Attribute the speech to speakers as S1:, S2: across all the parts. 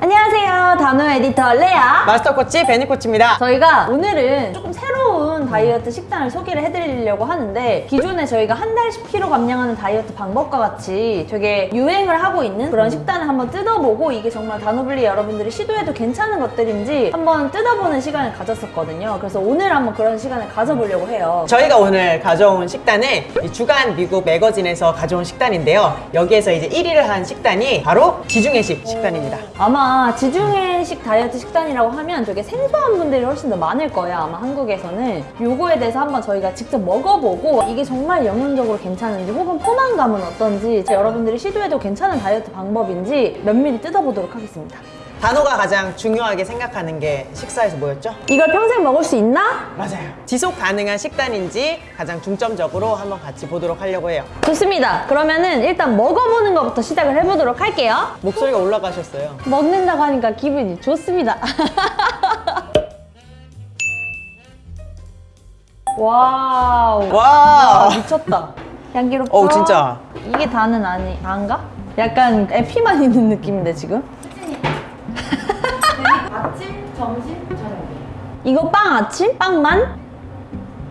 S1: 안녕하세요. 단호 에디터 레아.
S2: 마스터 코치 베니 코치입니다.
S1: 저희가 오늘은 조금 새로 운 다이어트 식단을 소개를 해드리려고 하는데 기존에 저희가 한 달 10kg 감량하는 다이어트 방법과 같이 되게 유행을 하고 있는 그런 식단을 한번 뜯어보고 이게 정말 단호블리 여러분들이 시도해도 괜찮은 것들인지 한번 뜯어보는 시간을 가졌었거든요. 그래서 오늘 한번 그런 시간을 가져보려고 해요.
S2: 저희가 오늘 가져온 식단은 이 주간 미국 매거진에서 가져온 식단인데요. 여기에서 이제 1위를 한 식단이 바로 지중해식 식단입니다.
S1: 아마 지중해식 다이어트 식단이라고 하면 되게 생소한 분들이 훨씬 더 많을 거예요 아마 한국에서는 요거에 대해서 한번 저희가 직접 먹어보고 이게 정말 영양적으로 괜찮은지 혹은 포만감은 어떤지 여러분들이 시도해도 괜찮은 다이어트 방법인지 면밀히 뜯어보도록 하겠습니다
S2: 단호가 가장 중요하게 생각하는 게 식사에서 뭐였죠?
S1: 이걸 평생 먹을 수 있나?
S2: 맞아요. 지속 가능한 식단인지 가장 중점적으로 한번 같이 보도록 하려고 해요.
S1: 좋습니다 그러면은 일단 먹어보는 것부터 시작을 해보도록 할게요
S2: 목소리가 올라가셨어요.
S1: 먹는다고 하니까 기분이 좋습니다 wow
S2: 와!
S1: 미쳤다. 향기롭다.
S2: 어우, 진짜.
S1: 이게 다는 아니, 다인가? 약간 에피만 있는 느낌인데, 지금?
S3: 아침, 점심, 저녁.
S1: 이거 빵 아침? 빵만?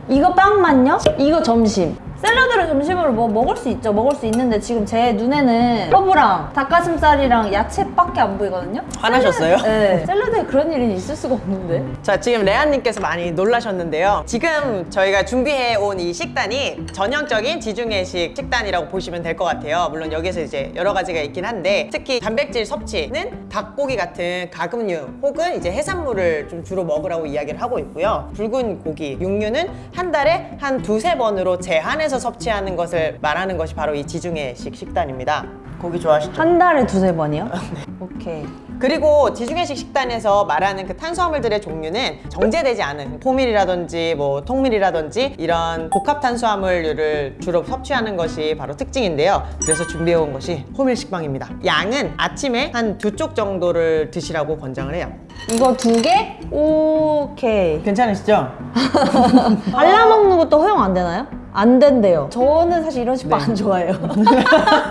S1: 이거 빵만요? 이거 점심. 샐러드를 점심으로 뭐 먹을 수 있죠. 먹을 수 있는데 지금 제 눈에는 허브랑 닭가슴살이랑 야채밖에 안 보이거든요.
S2: 화나셨어요?
S1: 네. 샐러드에 그런 일이 있을 수가 없는데.
S2: 자, 지금 레아님께서 많이 놀라셨는데요. 지금 저희가 준비해 온 이 식단이 전형적인 지중해식 식단이라고 보시면 될 것 같아요. 물론 여기서 이제 여러 가지가 있긴 한데 특히 단백질 섭취는 닭고기 같은 가금류 혹은 이제 해산물을 좀 주로 먹으라고 이야기를 하고 있고요. 붉은 고기, 육류는 한 달에 한 두세 번으로 제한해서 섭취하는 것을 말하는 것이 바로 이 지중해식 식단입니다. 고기 좋아하시죠?
S1: 한 달에 두세 번이요? 오케이.
S2: 그리고 지중해식 식단에서 말하는 그 탄수화물들의 종류는 정제되지 않은 포밀이라든지 뭐 통밀이라든지 이런 복합 탄수화물류를 주로 섭취하는 것이 바로 특징인데요. 그래서 준비해온 것이 호밀 식빵입니다. 양은 아침에 한 두 쪽 정도를 드시라고 권장을 해요.
S1: 이거 두 개? 오케이.
S2: 괜찮으시죠?
S1: 발라먹는 것도 허용 안 되나요? 안 된대요. 저는 사실 이런 식빵
S2: 네.
S1: 안 좋아해요.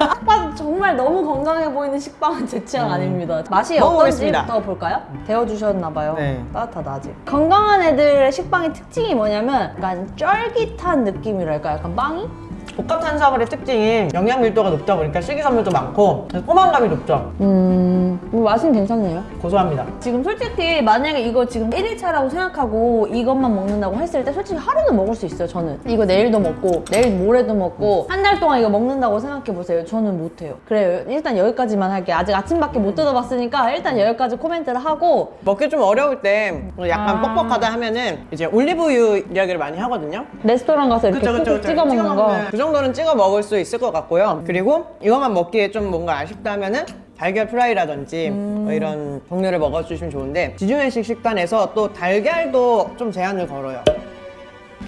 S1: 딱 봐도 정말 너무 건강해 보이는 식빵은 제 취향 아닙니다. 맛이
S2: 음.
S1: 어떤지부터 볼까요? 데워주셨나봐요.
S2: 네.
S1: 따뜻하다 아직. 건강한 애들의 식빵의 특징이 뭐냐면 약간 쫄깃한 느낌이랄까? 약간 빵이?
S2: 복합 탄수화물의 특징이 영양 밀도가 높다 보니까 식이섬유도 많고 포만감이 높죠.
S1: 음... 뭐 맛은 괜찮네요.
S2: 고소합니다.
S1: 지금 솔직히 만약에 이거 지금 1일차라고 생각하고 이것만 먹는다고 했을 때 솔직히 하루는 먹을 수 있어요 저는 이거 내일도 먹고 내일 모레도 먹고 한 달 동안 이거 먹는다고 생각해보세요 저는 못해요 그래요 일단 여기까지만 할게요 아직 아침밖에 못 뜯어봤으니까 일단 여기까지 코멘트를 하고
S2: 먹기 좀 어려울 때 약간
S1: 아.
S2: 뻑뻑하다 하면은 이제 올리브유 이야기를 많이 하거든요.
S1: 레스토랑 가서 이렇게 꾹꾹 찍어 먹는
S2: 거그 정도는 찍어 먹을 수 있을 것 같고요. 그리고 이것만 먹기에 좀 뭔가 아쉽다 하면은 달걀 프라이라든지
S1: 음.
S2: 뭐 이런 종류를 먹어주시면 좋은데 지중해식 식단에서 또 달걀도 좀 제한을 걸어요.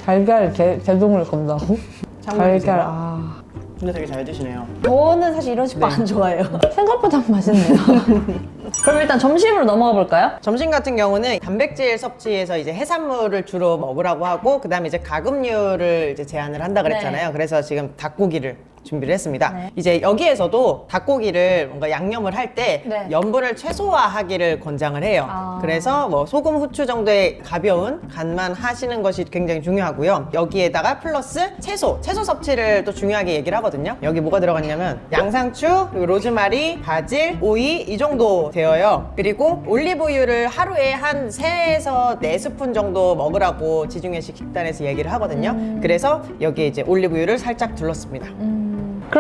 S1: 달걀 제, 제동을 건다고? 달걀 아...
S2: 근데 되게 잘 드시네요.
S1: 저는 사실 이런 식빵
S2: 네.
S1: 안 좋아해요 생각보다 맛있네요 그럼 일단 점심으로 넘어가 볼까요?
S2: 점심 같은 경우는 단백질 섭취에서 이제 해산물을 주로 먹으라고 하고 그 다음에 이제 가금류를 이제 제한을 한다 그랬잖아요.
S1: 네.
S2: 그래서 지금 닭고기를 준비를 했습니다.
S1: 네.
S2: 이제 여기에서도 닭고기를 뭔가 양념을 할때
S1: 네.
S2: 염분을 최소화하기를 권장을 해요.
S1: 아.
S2: 그래서 뭐 소금, 후추 정도의 가벼운 간만 하시는 것이 굉장히 중요하고요. 여기에다가 플러스 채소, 채소 섭취를 또 중요하게 얘기를 하거든요. 여기 뭐가 들어갔냐면 양상추, 그리고 로즈마리, 바질, 오이 이 정도 되어요. 그리고 올리브유를 하루에 한 3에서 4스푼 정도 먹으라고 지중해식 식단에서 얘기를 하거든요. 그래서 여기에 이제 올리브유를 살짝 둘렀습니다.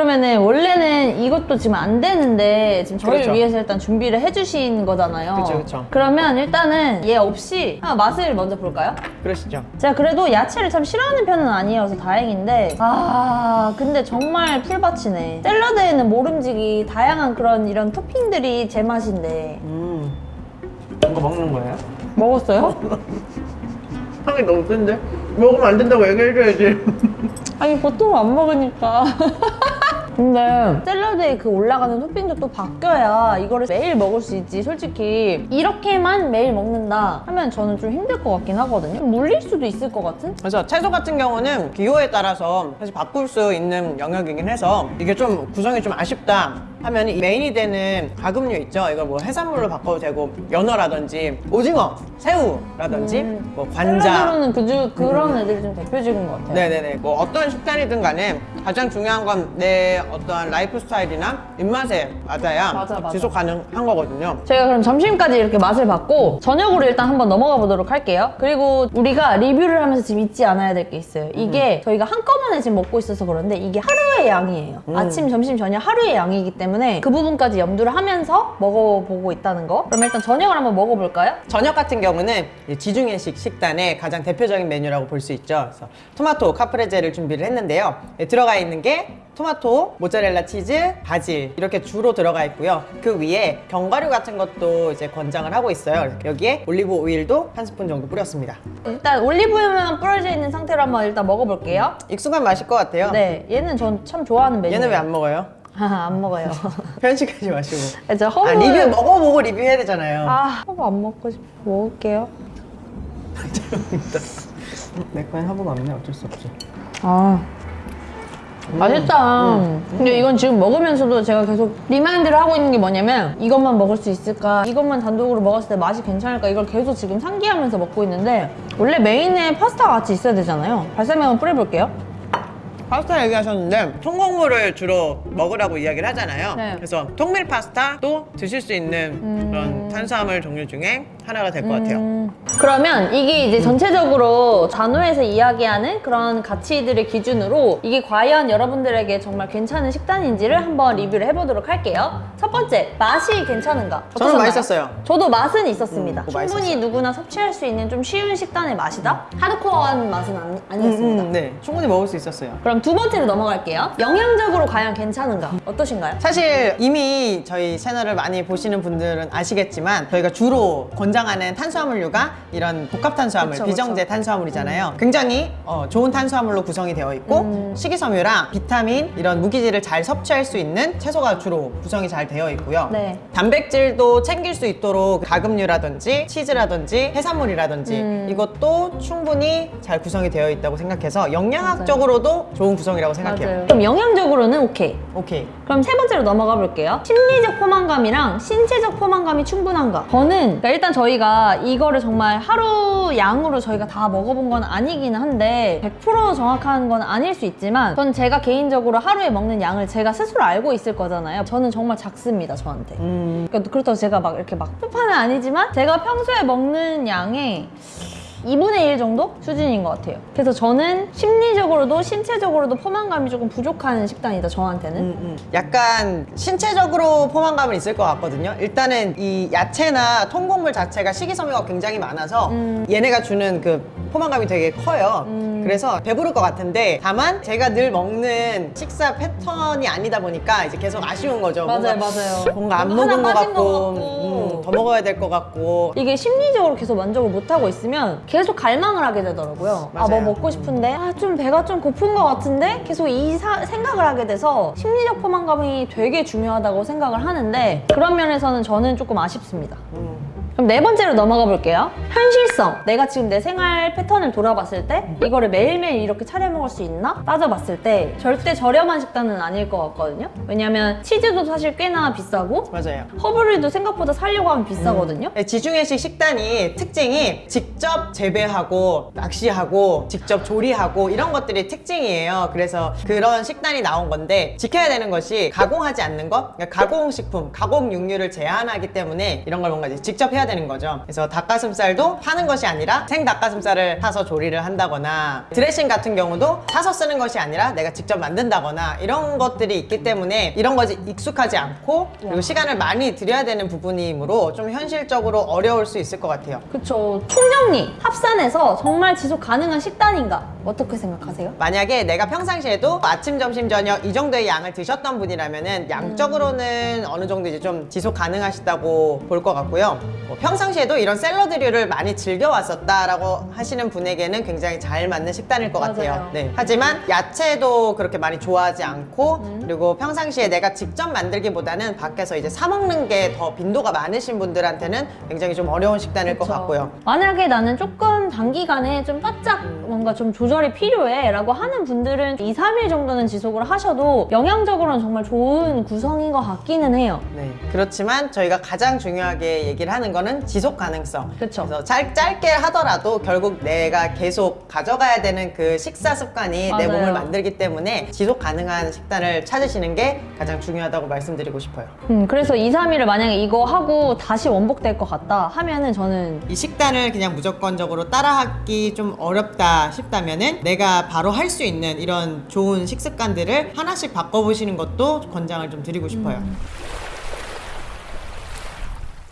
S1: 그러면은 원래는 이것도 지금 안 되는데 지금 저희를
S2: 그렇죠.
S1: 위해서 일단 준비를 해주신 거잖아요.
S2: 그쵸.
S1: 그러면 일단은 얘 없이 맛을 먼저 볼까요?
S2: 그러시죠?
S1: 제가 그래도 야채를 참 싫어하는 편은 아니어서 다행인데 아 근데 정말 풀밭이네. 샐러드에는 모름지기 다양한 그런 이런 토핑들이 제 맛인데
S2: 음. 이거 먹는 거예요?
S1: 먹었어요?
S2: 향이 너무 센데? 먹으면 안 된다고 얘기해줘야지.
S1: 아니 보통 안 먹으니까 근데 샐러드에 그 올라가는 토핑도 또 바뀌어야 이거를 매일 먹을 수 있지. 솔직히 이렇게만 매일 먹는다 하면 저는 좀 힘들 것 같긴 하거든요. 좀 물릴 수도 있을 것 같은?
S2: 그래서 채소 같은 경우는 기호에 따라서 사실 바꿀 수 있는 영역이긴 해서 이게 좀 구성이 좀 아쉽다 하면 이 메인이 되는 가금류 있죠. 이걸 뭐 해산물로 바꿔도 되고 연어라든지 오징어, 새우라든지
S1: 음.
S2: 뭐 관자.
S1: 샐러드로는 그, 그런 애들이 좀 대표적인 것 같아요.
S2: 네네네. 뭐 어떤 식단이든 간에 가장 중요한 건 내 어떠한 라이프 스타일이나 입맛에 맞아야
S1: 맞아, 맞아.
S2: 지속 가능한 거거든요.
S1: 저희가 그럼 점심까지 이렇게 맛을 봤고 저녁으로 일단 한번 넘어가 보도록 할게요. 그리고 우리가 리뷰를 하면서 지금 잊지 않아야 될 게 있어요. 이게 저희가 한꺼번에 지금 먹고 있어서 그런데 이게 하루의 양이에요. 아침, 점심, 저녁 하루의 양이기 때문에 그 부분까지 염두를 하면서 먹어보고 있다는 거. 그럼 일단 저녁을 한번 먹어볼까요?
S2: 저녁 같은 경우는 이 지중해식 식단의 가장 대표적인 메뉴라고 볼 수 있죠. 그래서 토마토 카프레제를 준비를 했는데요. 예, 들어가 있는 게 토마토, 모짜렐라 치즈, 바질 이렇게 주로 들어가 있고요. 그 위에 견과류 같은 것도 이제 권장을 하고 있어요. 여기에 올리브 오일도 한 스푼 정도 뿌렸습니다.
S1: 일단 올리브유만 뿌려져 있는 상태로 한번 일단 먹어볼게요.
S2: 익숙한 맛일 것 같아요.
S1: 네, 얘는 전 참 좋아하는 메뉴.
S2: 얘는 왜 안 먹어요?
S1: 안 먹어요.
S2: 편식하지 마시고.
S1: 저 허브.
S2: 아, 리뷰 먹어보고 리뷰해야 되잖아요.
S1: 아, 허브 안 먹고 싶어. 먹을게요.
S2: 내 거엔 허브가 없네. 어쩔 수 없지.
S1: 아. 맛있다. 근데 이건 지금 먹으면서도 제가 계속 remind를 하고 있는 게 뭐냐면 이것만 먹을 수 있을까? 이것만 단독으로 먹었을 때 맛이 괜찮을까? 이걸 계속 지금 상기하면서 먹고 있는데 원래 메인에 파스타가 같이 있어야 되잖아요. 발사믹 한번 뿌려볼게요.
S2: 파스타 얘기하셨는데 통곡물을 주로 먹으라고 이야기를 하잖아요.
S1: 네.
S2: 그래서 통밀 파스타도 드실 수 있는 그런 탄수화물 종류 중에 하나가 될것 같아요.
S1: 음, 그러면 이게 이제 전체적으로 잔호에서 이야기하는 그런 가치들의 기준으로 이게 과연 여러분들에게 정말 괜찮은 식단인지를 한번 리뷰를 해보도록 할게요. 첫 번째, 맛이 괜찮은가?
S2: 저는? 맛있었어요.
S1: 저도 맛은 있었습니다.
S2: 음, 뭐
S1: 충분히
S2: 맛있었어요.
S1: 누구나 섭취할 수 있는 좀 쉬운 식단의 맛이다? 하드코어한 맛은 아니,
S2: 음,
S1: 아니었습니다.
S2: 음, 네, 충분히 먹을 수 있었어요.
S1: 그럼 두 번째로 넘어갈게요. 영양적으로 과연 괜찮은가? 어떠신가요?
S2: 사실 이미 저희 채널을 많이 보시는 분들은 아시겠지만 저희가 주로 권장하는 탄수화물류가 이런 복합 탄수화물,
S1: 그쵸,
S2: 비정제
S1: 그쵸.
S2: 탄수화물이잖아요. 굉장히 어, 좋은 탄수화물로 구성이 되어 있고
S1: 음.
S2: 식이섬유랑 비타민 이런 무기질을 잘 섭취할 수 있는 채소가 주로 구성이 잘 되어 있고요.
S1: 네.
S2: 단백질도 챙길 수 있도록 가금류라든지 치즈라든지 해산물이라든지
S1: 음.
S2: 이것도 충분히 잘 구성이 되어 있다고 생각해서 영양학적으로도 좋은 구성이라고 생각해요.
S1: 맞아요. 그럼 영양적으로는 오케이.
S2: 오케이.
S1: 그럼 세 번째로 넘어가 볼게요. 심리적 포만감이랑 신체적 포만감이 충분한가? 저는 그러니까 일단 저희가 이거를 정말 하루 양으로 저희가 다 먹어본 건 아니긴 한데 100% 정확한 건 아닐 수 있지만 전 제가 개인적으로 하루에 먹는 양을 제가 스스로 알고 있을 거잖아요. 저는 정말 작습니다, 저한테.
S2: 음,
S1: 그러니까 그렇다고 제가 막 이렇게 막 폭파는 아니지만 제가 평소에 먹는 양의 2분의 1 정도 수준인 것 같아요. 그래서 저는 심리적으로도 신체적으로도 포만감이 조금 부족한 식단이다, 저한테는.
S2: 음, 음. 약간 신체적으로 포만감은 있을 것 같거든요. 일단은 이 야채나 통곡물 자체가 식이섬유가 굉장히 많아서
S1: 음.
S2: 얘네가 주는 그 포만감이 되게 커요.
S1: 음.
S2: 그래서 배부를 것 같은데 다만 제가 늘 먹는 식사 패턴이 아니다 보니까 이제 계속 아쉬운 거죠.
S1: 맞아요, 맞아요.
S2: 뭔가 안 먹은 것 같고,
S1: 것 같고.
S2: 음, 더 먹어야 될 것 같고
S1: 이게 심리적으로 계속 만족을 못하고 있으면 계속 갈망을 하게 되더라고요. 아, 뭐. 먹고 싶은데, 아, 좀 배가 좀 고픈 것 같은데, 계속 이 사- 생각을 하게 돼서 심리적 포만감이 되게 중요하다고 생각을 하는데, 그런 면에서는 저는 조금 아쉽습니다.
S2: 음.
S1: 그럼 네 번째로 넘어가 볼게요. 현실성. 내가 지금 내 생활 패턴을 돌아봤을 때 이거를 매일매일 이렇게 차려 먹을 수 있나? 따져봤을 때 절대 저렴한 식단은 아닐 것 같거든요. 왜냐면 치즈도 사실 꽤나 비싸고
S2: 맞아요.
S1: 허브류도 생각보다 사려고 하면 비싸거든요.
S2: 네, 지중해식 식단이 특징이 직접 재배하고 낚시하고 직접 조리하고 이런 것들이 특징이에요. 그래서 그런 식단이 나온 건데 지켜야 되는 것이 가공하지 않는 것, 그러니까 가공식품, 가공 육류를 제한하기 때문에 이런 걸 뭔가 직접 해야 되는 거죠. 그래서 닭가슴살도 파는 것이 아니라 생 닭가슴살을 사서 조리를 한다거나 드레싱 같은 경우도 사서 쓰는 것이 아니라 내가 직접 만든다거나 이런 것들이 있기 때문에 이런 것이 익숙하지 않고 그리고 시간을 많이 들여야 되는 부분이므로 좀 현실적으로 어려울 수 있을 것 같아요.
S1: 그쵸. 총정리, 합산해서 정말 지속 가능한 식단인가? 어떻게 생각하세요?
S2: 만약에 내가 평상시에도 아침, 점심, 저녁 이 정도의 양을 드셨던 분이라면은 양적으로는 어느 정도 이제 좀 지속 가능하시다고 볼 것 같고요. 뭐 평상시에도 이런 샐러드류를 많이 즐겨왔었다라고 하시는 분에게는 굉장히 잘 맞는 식단일 것
S1: 같아요.
S2: 네. 하지만 야채도 그렇게 많이 좋아하지 않고
S1: 음.
S2: 그리고 평상시에 내가 직접 만들기보다는 밖에서 이제 사 먹는 게 더 빈도가 많으신 분들한테는 굉장히 좀 어려운 식단일 것
S1: 그쵸.
S2: 같고요.
S1: 만약에 나는 조금 단기간에 좀 바짝 뭔가 좀 조절이 필요해 라고 하는 분들은 2, 3일 정도는 지속을 하셔도 영양적으로는 정말 좋은 구성인 것 같기는 해요.
S2: 네. 그렇지만 저희가 가장 중요하게 얘기를 하는 거는 지속 가능성.
S1: 그쵸.
S2: 그래서 짧, 짧게 하더라도 결국 내가 계속 가져가야 되는 그 식사 습관이 내
S1: 맞아요.
S2: 몸을 만들기 때문에 지속 가능한 식단을 찾으시는 게 가장 중요하다고 말씀드리고 싶어요.
S1: 음, 그래서 2, 3일을 만약에 이거 하고 다시 원복될 것 같다 하면은 저는
S2: 이 식단을 그냥 무조건적으로 따라하기 좀 어렵다 싶다면은 내가 바로 할 수 있는 이런 좋은 식습관들을 하나씩 바꿔보시는 것도 권장을 좀 드리고 싶어요.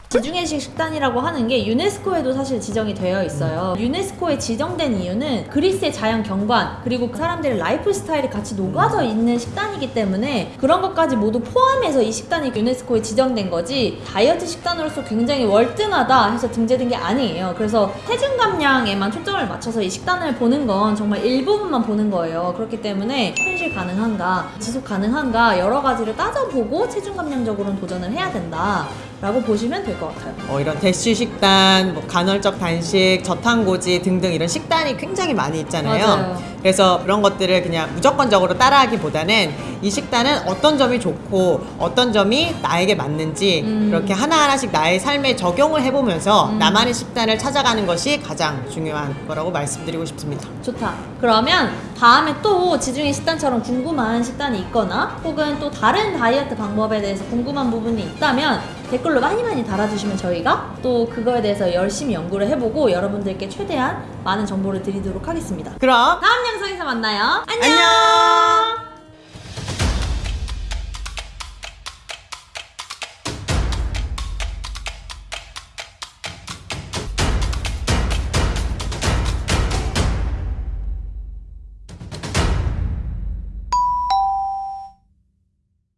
S1: 지중해식 식단이라고 하는 게 유네스코에도 사실 지정이 되어 있어요. 유네스코에 지정된 이유는 그리스의 자연 경관 그리고 그 사람들의 라이프 스타일이 같이 녹아져 있는 식단이기 때문에 그런 것까지 모두 포함해서 이 식단이 유네스코에 지정된 거지 다이어트 식단으로서 굉장히 월등하다 해서 등재된 게 아니에요. 그래서 체중 감량에만 초점을 맞춰서 이 식단을 보는 건 정말 일부분만 보는 거예요. 그렇기 때문에 현실 가능한가, 지속 가능한가 여러 가지를 따져보고 체중 감량적으로는 도전을 해야 된다. 라고 보시면 될 것 같아요.
S2: 어, 이런 대쉬 식단, 뭐 간헐적 단식, 저탄고지 등등 이런 식단이 굉장히 많이 있잖아요.
S1: 맞아요.
S2: 그래서 그런 것들을 그냥 무조건적으로 따라하기보다는 이 식단은 어떤 점이 좋고 어떤 점이 나에게 맞는지
S1: 음.
S2: 이렇게 하나하나씩 나의 삶에 적용을 해보면서 나만의 식단을 찾아가는 것이 가장 중요한 거라고 말씀드리고 싶습니다.
S1: 좋다. 그러면 다음에 또 지중해 식단처럼 궁금한 식단이 있거나 혹은 또 다른 다이어트 방법에 대해서 궁금한 부분이 있다면 댓글로 많이 많이 달아주시면 저희가 또 그거에 대해서 열심히 연구를 해보고 여러분들께 최대한 많은 정보를 드리도록 하겠습니다.
S2: 그럼
S1: 다음 영상 에서 만나요. 안녕!
S2: 안녕!